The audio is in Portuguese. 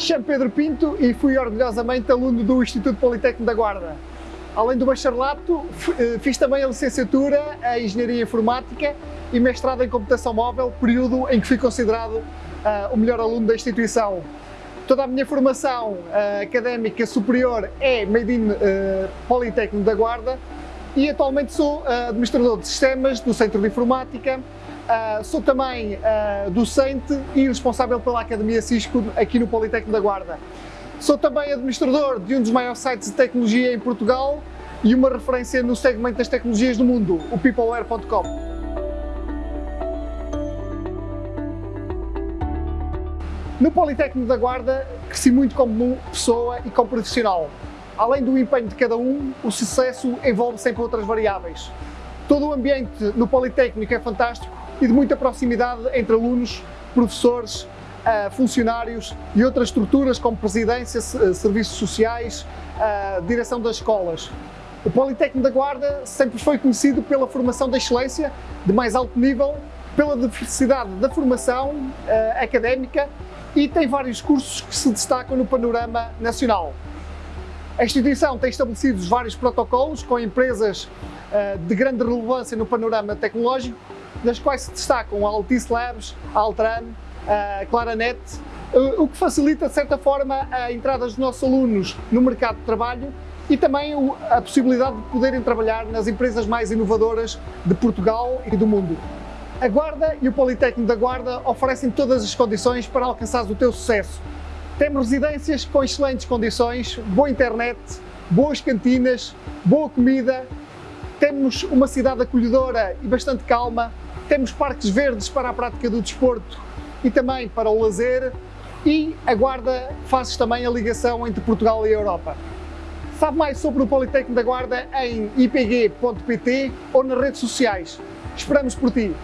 Chamo Pedro Pinto e fui orgulhosamente aluno do Instituto Politécnico da Guarda. Além do bacharelato, eh, fiz também a licenciatura em Engenharia Informática e mestrado em Computação Móvel, período em que fui considerado uh, o melhor aluno da instituição. Toda a minha formação uh, académica superior é Made in uh, Politécnico da Guarda e atualmente sou administrador de sistemas do Centro de Informática, Uh, sou também uh, docente e responsável pela Academia Cisco aqui no Politécnico da Guarda. Sou também administrador de um dos maiores sites de tecnologia em Portugal e uma referência no segmento das tecnologias do mundo, o peopleware.com. No Politécnico da Guarda cresci muito como pessoa e como profissional. Além do empenho de cada um, o sucesso envolve sempre outras variáveis. Todo o ambiente no Politécnico é fantástico e de muita proximidade entre alunos, professores, uh, funcionários e outras estruturas como presidência, uh, serviços sociais, uh, direção das escolas. O Politécnico da Guarda sempre foi conhecido pela formação de excelência de mais alto nível, pela diversidade da formação académica e tem vários cursos que se destacam no panorama nacional. A instituição tem estabelecido vários protocolos com empresas de grande relevância no panorama tecnológico das quais se destacam a Altice Labs, a Altran, a Claranet, o que facilita, de certa forma, a entrada dos nossos alunos no mercado de trabalho e também a possibilidade de poderem trabalhar nas empresas mais inovadoras de Portugal e do mundo. A Guarda e o Politécnico da Guarda oferecem todas as condições para alcançar o teu sucesso. Temos residências com excelentes condições, boa internet, boas cantinas, boa comida, temos uma cidade acolhedora e bastante calma, temos parques verdes para a prática do desporto e também para o lazer e a Guarda faz também a ligação entre Portugal e a Europa. Sabe mais sobre o Politécnico da Guarda em ipg.pt ou nas redes sociais. Esperamos por ti!